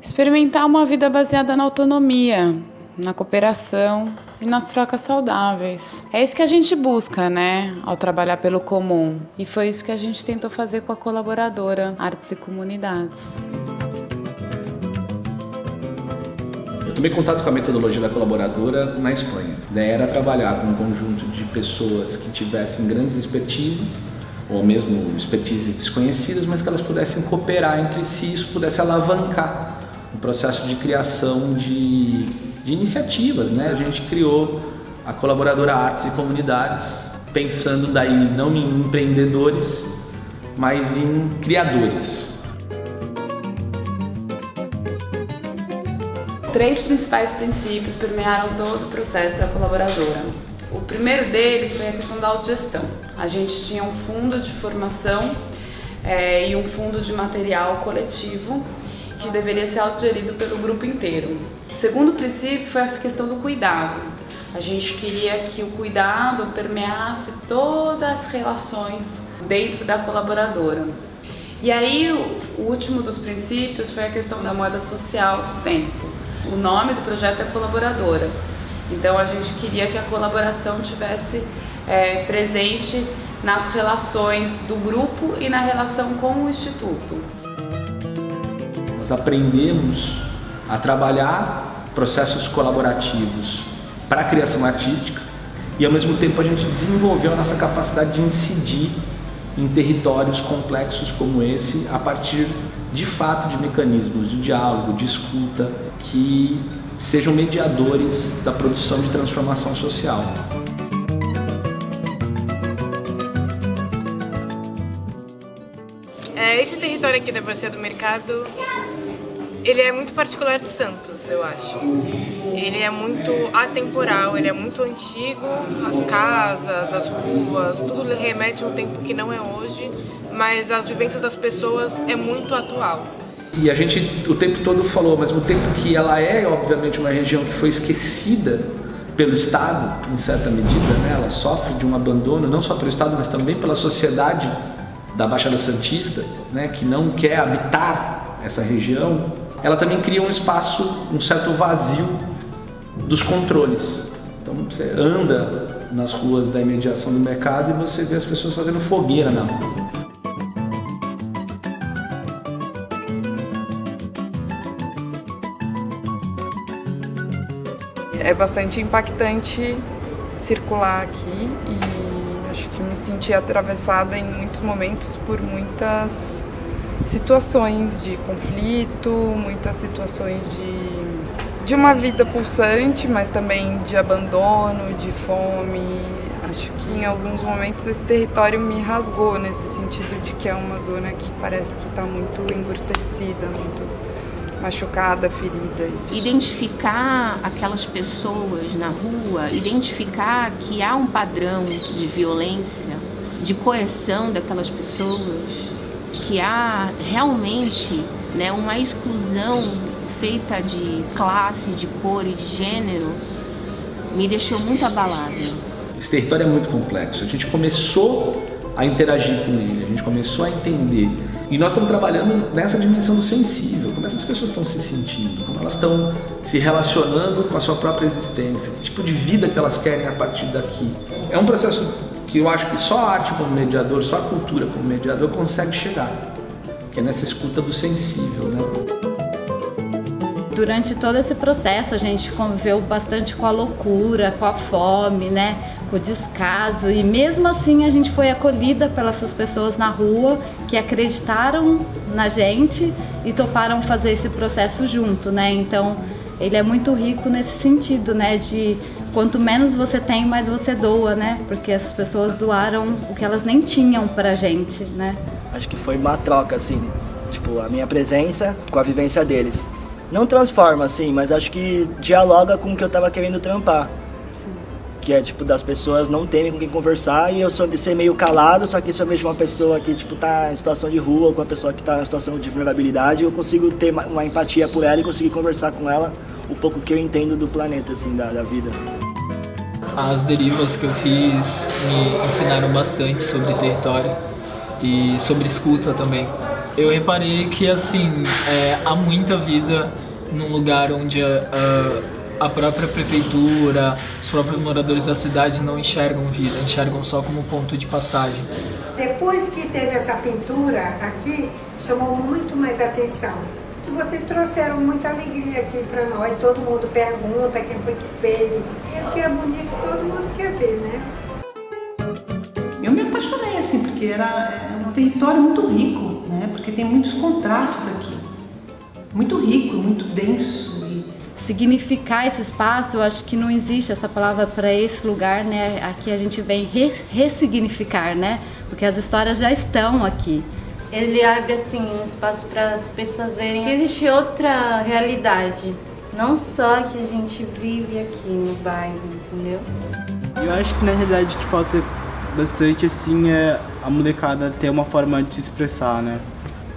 Experimentar uma vida baseada na autonomia, na cooperação e nas trocas saudáveis. É isso que a gente busca, né, ao trabalhar pelo comum. E foi isso que a gente tentou fazer com a colaboradora Artes e Comunidades. Eu tomei contato com a metodologia da colaboradora na Espanha. A ideia era trabalhar com um conjunto de pessoas que tivessem grandes expertises ou mesmo expertises desconhecidas, mas que elas pudessem cooperar entre si isso pudesse alavancar o processo de criação de, de iniciativas. Né? A gente criou a colaboradora Artes e Comunidades, pensando daí não em empreendedores, mas em criadores. Três principais princípios permearam todo o processo da colaboradora. O primeiro deles foi a questão da autogestão. A gente tinha um fundo de formação é, e um fundo de material coletivo que deveria ser autogerido pelo grupo inteiro. O segundo princípio foi a questão do cuidado. A gente queria que o cuidado permeasse todas as relações dentro da colaboradora. E aí, o último dos princípios foi a questão da moeda social do tempo. O nome do projeto é Colaboradora. Então, a gente queria que a colaboração tivesse é, presente nas relações do grupo e na relação com o Instituto. Nós aprendemos a trabalhar processos colaborativos para a criação artística e ao mesmo tempo a gente desenvolveu a nossa capacidade de incidir em territórios complexos como esse a partir de fato de mecanismos de diálogo, de escuta que sejam mediadores da produção de transformação social. É, esse território aqui da Bacia do Mercado, ele é muito particular de Santos, eu acho. Ele é muito atemporal, ele é muito antigo, as casas, as ruas, tudo remete a um tempo que não é hoje, mas as vivências das pessoas é muito atual. E a gente o tempo todo falou, ao mesmo tempo que ela é, obviamente, uma região que foi esquecida pelo Estado, em certa medida, né? ela sofre de um abandono, não só pelo Estado, mas também pela sociedade da Baixada Santista, né? que não quer habitar essa região, ela também cria um espaço, um certo vazio dos controles. Então você anda nas ruas da imediação do mercado e você vê as pessoas fazendo fogueira na rua. É bastante impactante circular aqui e acho que me senti atravessada em muitos momentos por muitas situações de conflito, muitas situações de, de uma vida pulsante, mas também de abandono, de fome. Acho que em alguns momentos esse território me rasgou nesse sentido de que é uma zona que parece que está muito embrutecida, muito machucada, ferida. Identificar aquelas pessoas na rua, identificar que há um padrão de violência, de coerção daquelas pessoas, que há realmente né, uma exclusão feita de classe, de cor e de gênero, me deixou muito abalada. Esse território é muito complexo. A gente começou a interagir com ele, a gente começou a entender. E nós estamos trabalhando nessa dimensão do sensível, como essas pessoas estão se sentindo, como elas estão se relacionando com a sua própria existência, que tipo de vida que elas querem a partir daqui. É um processo que eu acho que só a arte como mediador, só a cultura como mediador consegue chegar, que é nessa escuta do sensível, né? Durante todo esse processo a gente conviveu bastante com a loucura, com a fome, né? com o descaso e mesmo assim a gente foi acolhida pelas pessoas na rua que acreditaram na gente e toparam fazer esse processo junto, né? Então ele é muito rico nesse sentido, né? De quanto menos você tem, mais você doa, né? Porque as pessoas doaram o que elas nem tinham pra gente, né? Acho que foi uma troca, assim, tipo, a minha presença com a vivência deles. Não transforma, assim, mas acho que dialoga com o que eu tava querendo trampar que é tipo das pessoas não terem com quem conversar e eu sou ser meio calado, só que se eu vejo uma pessoa que tipo tá em situação de rua, com uma pessoa que tá em situação de vulnerabilidade, eu consigo ter uma empatia por ela e conseguir conversar com ela o pouco que eu entendo do planeta assim, da, da vida. As derivas que eu fiz me ensinaram bastante sobre território e sobre escuta também. Eu reparei que assim é, há muita vida num lugar onde a, a, a própria prefeitura, os próprios moradores da cidade não enxergam vida, enxergam só como ponto de passagem. Depois que teve essa pintura aqui, chamou muito mais atenção. E vocês trouxeram muita alegria aqui para nós. Todo mundo pergunta quem foi que fez. E o que é bonito, todo mundo quer ver, né? Eu me apaixonei assim, porque era é um território muito rico, né? Porque tem muitos contrastes aqui. Muito rico, muito denso. Significar esse espaço, eu acho que não existe essa palavra para esse lugar, né? Aqui a gente vem re ressignificar, né? Porque as histórias já estão aqui. Ele abre assim um espaço para as pessoas verem que existe outra realidade, não só que a gente vive aqui no bairro, entendeu? Eu acho que na realidade o que falta bastante assim é a molecada ter uma forma de se expressar, né?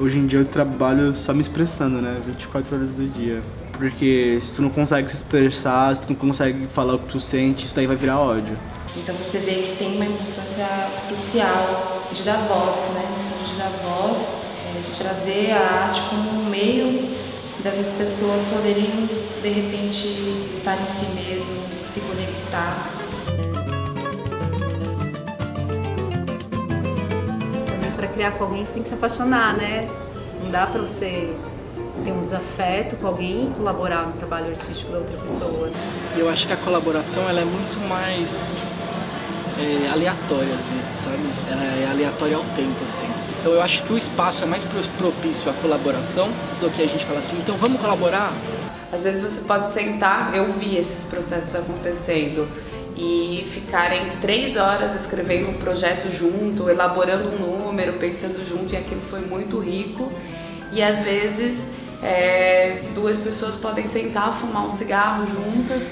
Hoje em dia eu trabalho só me expressando, né? 24 horas do dia. Porque se tu não consegue se expressar, se tu não consegue falar o que tu sente, isso daí vai virar ódio. Então você vê que tem uma importância crucial de dar voz, né? De dar voz, é, de trazer a arte como um meio dessas pessoas poderem de repente estar em si mesmo, se conectar. Para criar com alguém você tem que se apaixonar, né? Não dá para você ter um desafeto com alguém e colaborar no trabalho artístico da outra pessoa. E eu acho que a colaboração ela é muito mais é, aleatória, às vezes, sabe? Ela é aleatória ao tempo, assim. Então eu acho que o espaço é mais propício à colaboração do que a gente falar assim, então vamos colaborar? Às vezes você pode sentar, eu vi esses processos acontecendo, e ficarem três horas escrevendo um projeto junto, elaborando um número, pensando junto, e aquilo foi muito rico. E às vezes é, duas pessoas podem sentar, fumar um cigarro juntas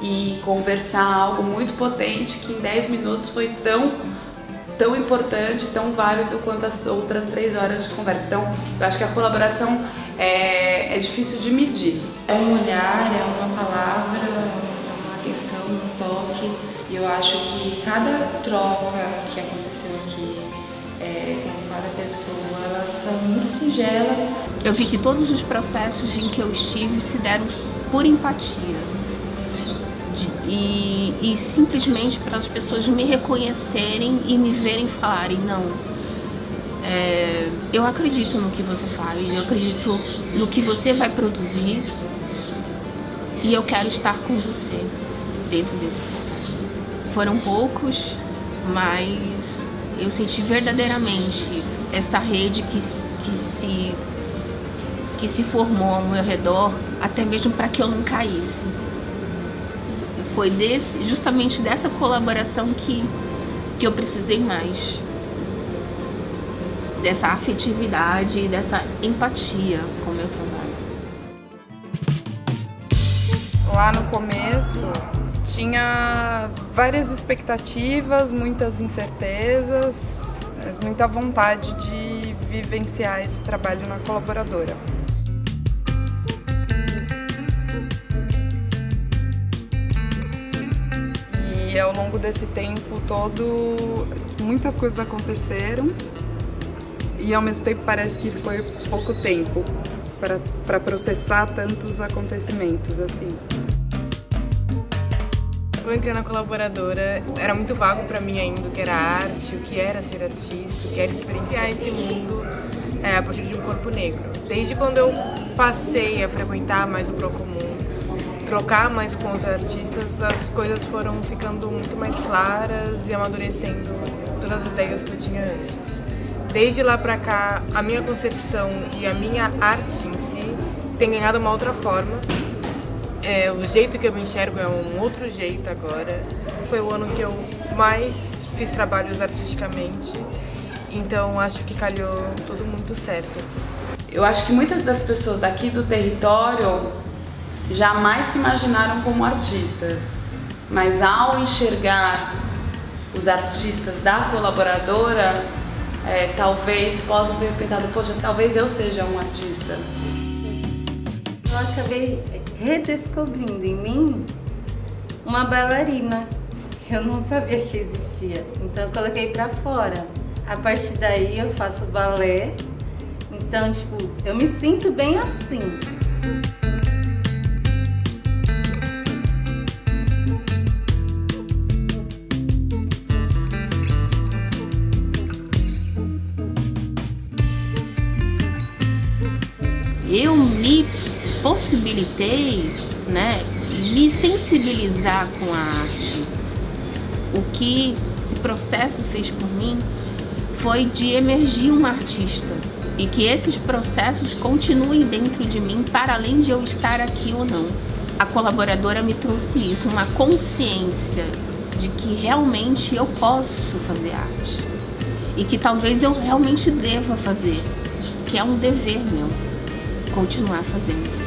e conversar algo muito potente que em 10 minutos foi tão tão importante, tão válido quanto as outras três horas de conversa. Então, eu acho que a colaboração é, é difícil de medir. É um olhar, é uma palavra, é uma atenção, um toque. E eu acho que cada troca que aconteceu aqui é, com cada pessoa, elas são muito singelas. Eu vi que todos os processos em que eu estive se deram por empatia e, e simplesmente para as pessoas me reconhecerem e me verem falarem, não, é, eu acredito no que você faz, eu acredito no que você vai produzir e eu quero estar com você dentro desse processo. Foram poucos, mas eu senti verdadeiramente essa rede que, que, se, que se formou ao meu redor, até mesmo para que eu não caísse foi desse, justamente dessa colaboração que, que eu precisei mais. Dessa afetividade, dessa empatia com o meu trabalho. Lá no começo tinha várias expectativas, muitas incertezas, mas muita vontade de vivenciar esse trabalho na colaboradora. E ao longo desse tempo todo, muitas coisas aconteceram e ao mesmo tempo parece que foi pouco tempo para processar tantos acontecimentos assim. Eu entrei na colaboradora, era muito vago para mim ainda o que era arte, o que era ser artista, o que era experienciar esse mundo é, a partir de um corpo negro. Desde quando eu passei a frequentar mais o Procomum, trocar mais com outros artistas, as coisas foram ficando muito mais claras e amadurecendo todas as ideias que eu tinha antes. Desde lá pra cá, a minha concepção e a minha arte em si tem ganhado uma outra forma. É, o jeito que eu me enxergo é um outro jeito agora. Foi o ano que eu mais fiz trabalhos artisticamente, então acho que calhou tudo muito certo. Assim. Eu acho que muitas das pessoas daqui do território jamais se imaginaram como artistas, mas ao enxergar os artistas da colaboradora, é, talvez possam ter pensado, poxa, talvez eu seja um artista. Eu acabei redescobrindo em mim uma bailarina que eu não sabia que existia, então eu coloquei para fora. A partir daí eu faço balé, Então, tipo, eu me sinto bem assim. Possibilitei, né, me sensibilizar com a arte. O que esse processo fez por mim foi de emergir uma artista e que esses processos continuem dentro de mim para além de eu estar aqui ou não. A colaboradora me trouxe isso, uma consciência de que realmente eu posso fazer arte e que talvez eu realmente deva fazer, que é um dever meu continuar fazendo.